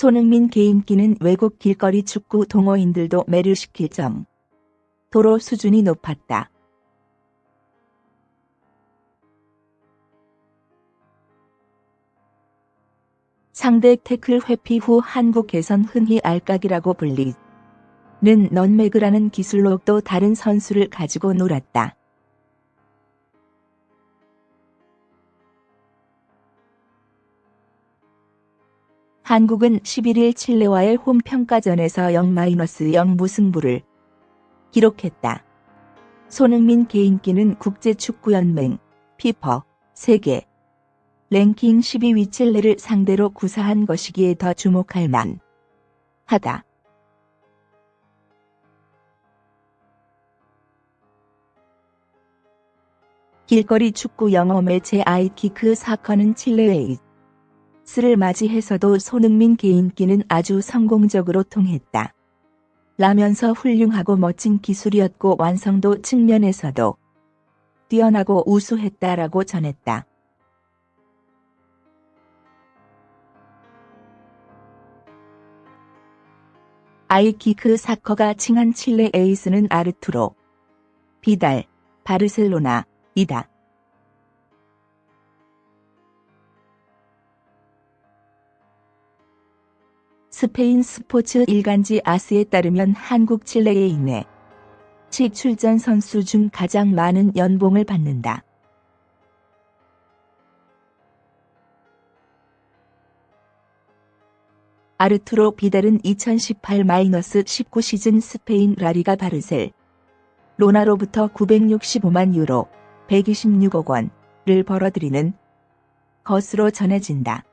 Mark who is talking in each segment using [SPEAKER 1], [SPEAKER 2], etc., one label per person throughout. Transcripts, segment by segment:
[SPEAKER 1] 손흥민 개인기는 외국 길거리 축구 동호인들도 매료시킬 정. 도로 수준이 높았다. 상대 태클 회피 후 한국에선 흔히 알까기라고 불리는 넌매그라는 기술로 또 다른 선수를 가지고 놀았다. 한국은 11일 칠레와의 홈평가전에서 0-0 무승부를 기록했다. 손흥민 개인기는 국제축구연맹, 피퍼, 세계, 랭킹 12위 칠레를 상대로 구사한 것이기에 더 주목할 만 하다. 길거리 축구 영어 매체 아이키크 사커는 칠레의 스를 맞이해서도 손흥민 개인기는 아주 성공적으로 통했다. 라면서 훌륭하고 멋진 기술이었고 완성도 측면에서도 뛰어나고 우수했다라고 전했다. 아이키크 사커가 칭한 칠레 에이스는 아르투로, 비달, 바르셀로나, 이다. 스페인 스포츠 일간지 아스에 따르면 한국 칠레에 인해 치 출전 선수 중 가장 많은 연봉을 받는다. 아르투로 비달은 2018-19 시즌 스페인 라리가 바르셀 로나로부터 965만 유로 126억 원을 벌어들이는 것으로 전해진다.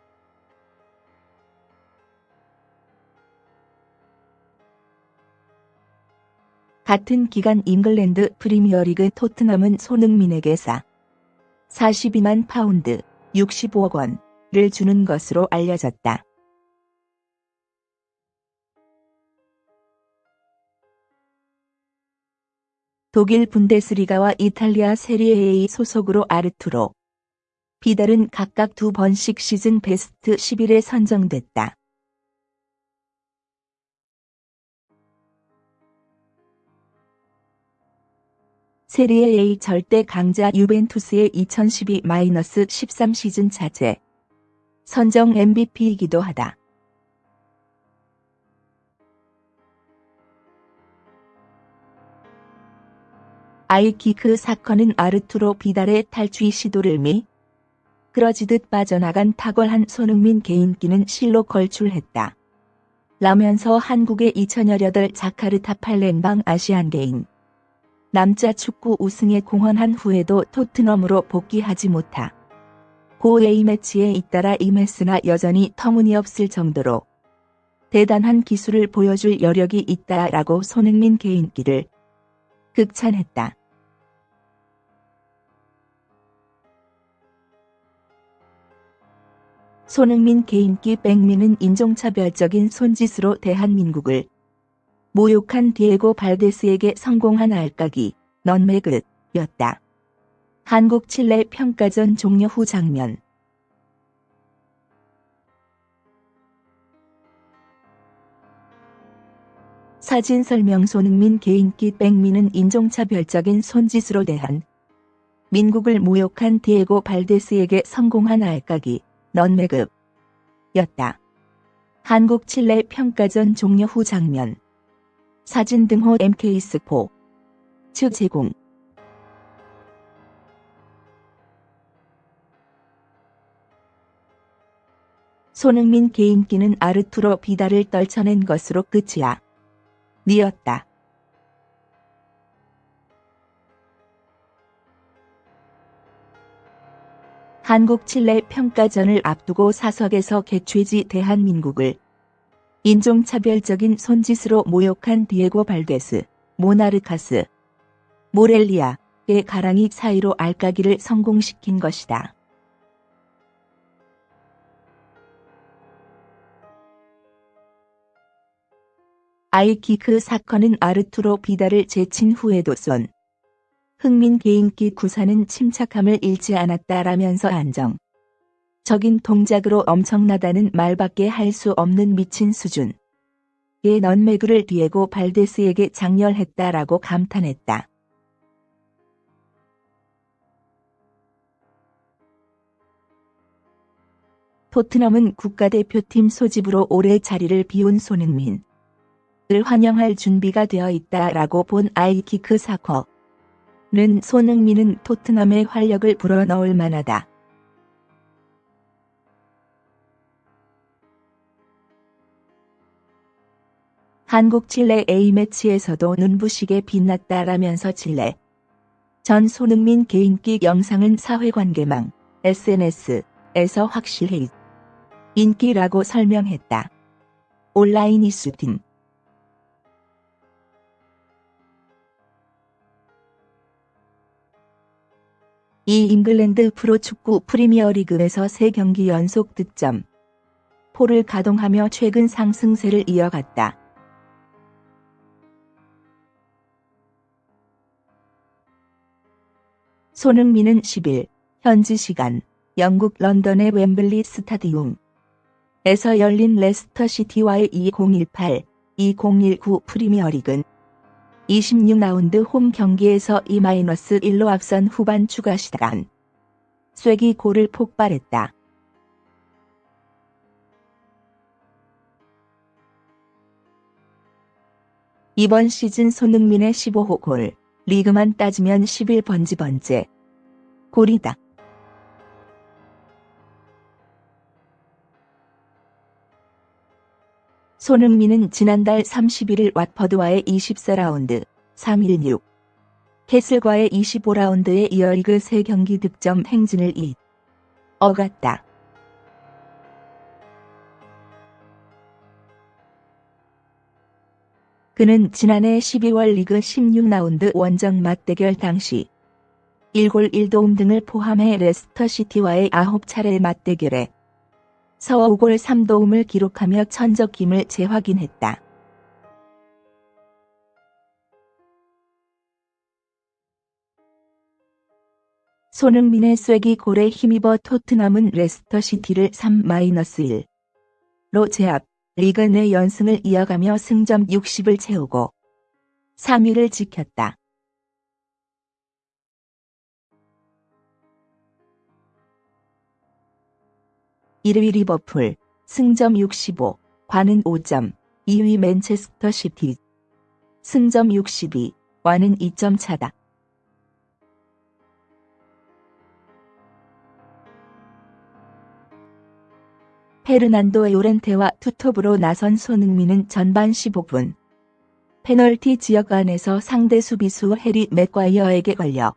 [SPEAKER 1] 같은 기간 잉글랜드 프리미어리그 토트넘은 손흥민에게 442만 파운드 65억 원을 주는 것으로 알려졌다. 독일 분데스리가와 이탈리아 세리에 A 소속으로 아르투로 비달은 각각 두 번씩 시즌 베스트 11에 선정됐다. 세리에 A 절대 강자 유벤투스의 2012-13 시즌 차제 선정 MVP이기도 하다. 아이키크 사건은 아르투로 비달의 탈취 시도를 미 그러지듯 빠져나간 탁월한 손흥민 개인기는 실로 걸출했다. 라면서 한국의 2018 자카르타 팔렘방 아시안 게임 남자 축구 우승에 공헌한 후에도 토트넘으로 복귀하지 못하 고 A매치에 잇따라 임했으나 여전히 터무니없을 정도로 대단한 기술을 보여줄 여력이 있다라고 손흥민 개인기를 극찬했다. 손흥민 개인기 백미는 인종차별적인 손짓으로 대한민국을 모욕한 디에고 발데스에게 성공한 알까기 넌매그였다. 한국 칠레 평가전 종료 후 장면 사진 설명 손흥민 개인기 백미는 인종차별적인 손짓으로 대한 민국을 모욕한 디에고 발데스에게 성공한 알까기 넌매급 였다. 한국 칠레 평가전 종료 후 장면 사진 등호 MK스포 측 제공 손흥민 개인기는 아르투로 비달을 떨쳐낸 것으로 끝이야. 니었다. 한국 칠레 평가전을 앞두고 사석에서 개최지 대한민국을 인종차별적인 손짓으로 모욕한 디에고 발데스, 모나르카스, 모렐리아의 가랑이 사이로 알까기를 성공시킨 것이다. 아이키크 사건은 아르투로 비달을 제친 후에도 쏜 흥민 개인기 구사는 침착함을 잃지 않았다라면서 안정. 적인 동작으로 엄청나다는 말밖에 할 수 없는 미친 수준. 의 넌매그를 뒤에고 발데스에게 장렬했다라고 감탄했다. 토트넘은 국가대표팀 소집으로 올해 자리를 비운 손흥민. 을 환영할 준비가 되어 있다라고 본 아이키크 사커는 손흥민은 토트넘의 활력을 불어넣을 만하다. 한국 칠레 A매치에서도 눈부시게 빛났다라면서 칠레 전 손흥민 개인기 영상은 사회관계망 SNS에서 확실히 인기라고 설명했다. 온라인 이슈팀 이 잉글랜드 프로축구 프리미어리그에서 3경기 연속 득점 포를 가동하며 최근 상승세를 이어갔다. 손흥민은 10일 현지 시간 영국 런던의 웸블리 스타디움 에서 열린 레스터 시티와의 2018-2019 프리미어리그 26라운드 홈 경기에서 2-1로 앞선 후반 추가 시간 쐐기 골을 폭발했다. 이번 시즌 손흥민의 15호 골, 리그만 따지면 11번지번째 골이다. 손흥민은 지난달 31일 왓퍼드와의 24라운드 3-1-6 캐슬과의 25라운드에 이어 리그 3경기 득점 행진을 이어갔다. 그는 지난해 12월 리그 16라운드 원정 맞대결 당시 1골 1도움 등을 포함해 레스터시티와의 9차례 맞대결에 서 5골 3도움을 기록하며 천적김을 재확인했다. 손흥민의 쐐기 골에 힘입어 토트넘은 레스터시티를 3-1로 제압, 리그 내 연승을 이어가며 승점 60을 채우고 3위를 지켰다. 1위 리버풀, 승점 65, 관은 5점, 2위 맨체스터 시티, 승점 62, 와는 2점 차다. 페르난도 요렌테와 투톱으로 나선 손흥민은 전반 15분 페널티 지역 안에서 상대 수비수 해리 맥과이어에게 걸려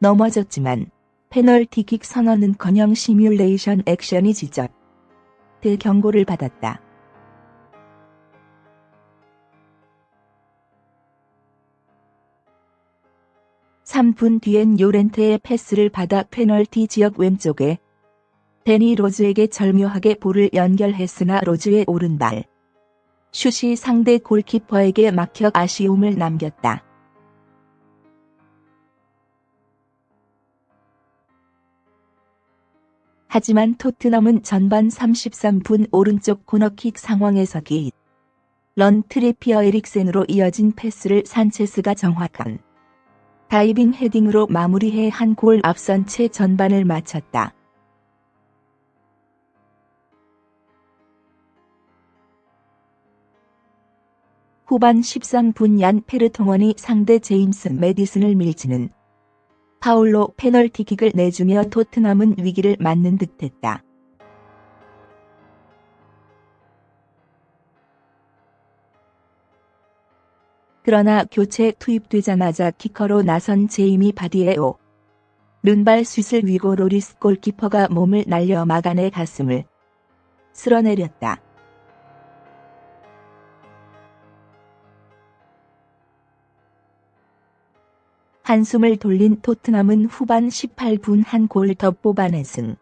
[SPEAKER 1] 넘어졌지만 페널티킥 선언은커녕 시뮬레이션 액션이 지적돼 경고를 받았다. (3분) 뒤엔 요렌테의 패스를 받아 페널티 지역 왼쪽에 대니 로즈에게 절묘하게 볼을 연결했으나 로즈의 오른발 슛이 상대 골키퍼에게 막혀 아쉬움을 남겼다. 하지만 토트넘은 전반 33분 오른쪽 코너킥 상황에서 키런 트리피어 에릭센으로 이어진 패스를 산체스가 정확한 다이빙 헤딩으로 마무리해 한 골 앞선 채 전반을 마쳤다. 후반 13분 얀 페르통원이 상대 제임스 메디슨을 밀치는 파울로 페널티킥을 내주며 토트넘은 위기를 맞는 듯했다. 그러나 교체 투입되자마자 키커로 나선 제이미 바디의 오른발 슛을 위고 로리스 골키퍼가 몸을 날려 막아내 가슴을 쓸어내렸다. 한숨을 돌린 토트넘은 후반 18분 한 골 더 뽑아내 승.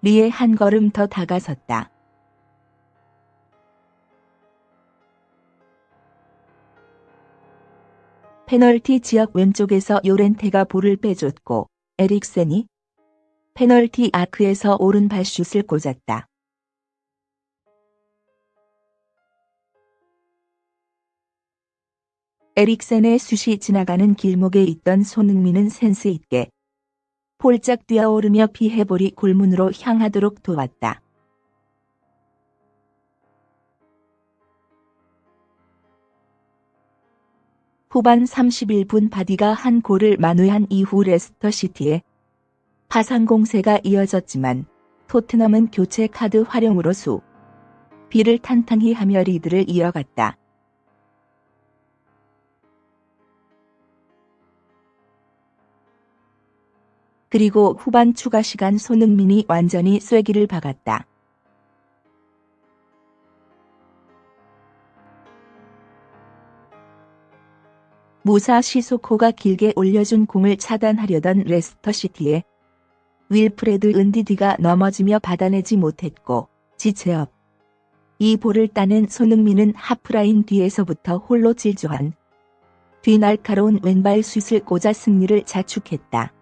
[SPEAKER 1] 리에 한 걸음 더 다가섰다. 페널티 지역 왼쪽에서 요렌테가 볼을 빼줬고 에릭센이 페널티 아크에서 오른발 슛을 꽂았다. 에릭센의 슛이 지나가는 길목에 있던 손흥민은 센스 있게 폴짝 뛰어오르며 피해볼이 골문으로 향하도록 도왔다. 후반 31분 바디가 한 골을 만회한 이후 레스터 시티의 파상 공세가 이어졌지만 토트넘은 교체 카드 활용으로 수비를 탄탄히 하며 리드를 이어갔다. 그리고 후반 추가 시간 손흥민이 완전히 쐐기를 박았다. 무사 시소코가 길게 올려준 공을 차단하려던 레스터 시티의 윌프레드 은디디가 넘어지며 받아내지 못했고 지체 없이 볼을 따낸 손흥민은 하프라인 뒤에서부터 홀로 질주한 뒤 날카로운 왼발 슛을 꽂아 승리를 자축했다.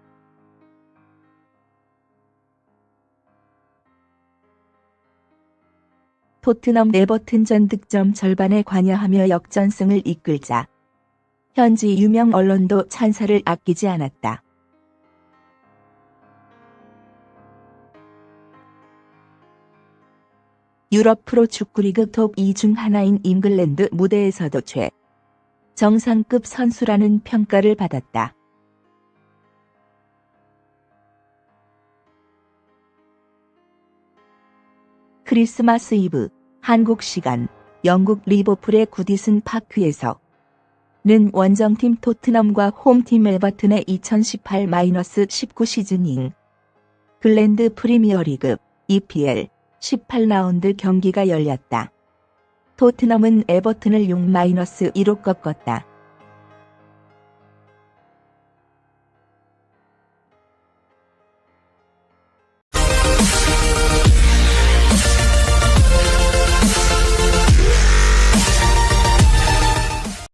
[SPEAKER 1] 토트넘 에버튼 전 득점 절반에 관여하며 역전승을 이끌자 현지 유명 언론도 찬사를 아끼지 않았다. 유럽 프로 축구리그 톱 2 중 하나인 잉글랜드 무대에서도 최정상급 선수라는 평가를 받았다. 크리스마스 이브 한국 시간 영국 리버풀의 구디슨 파크에서 는 원정팀 토트넘과 홈팀 에버튼의 2018-19 시즌인 글랜드 프리미어리그 EPL 18라운드 경기가 열렸다. 토트넘은 에버튼을 6-1로 꺾었다.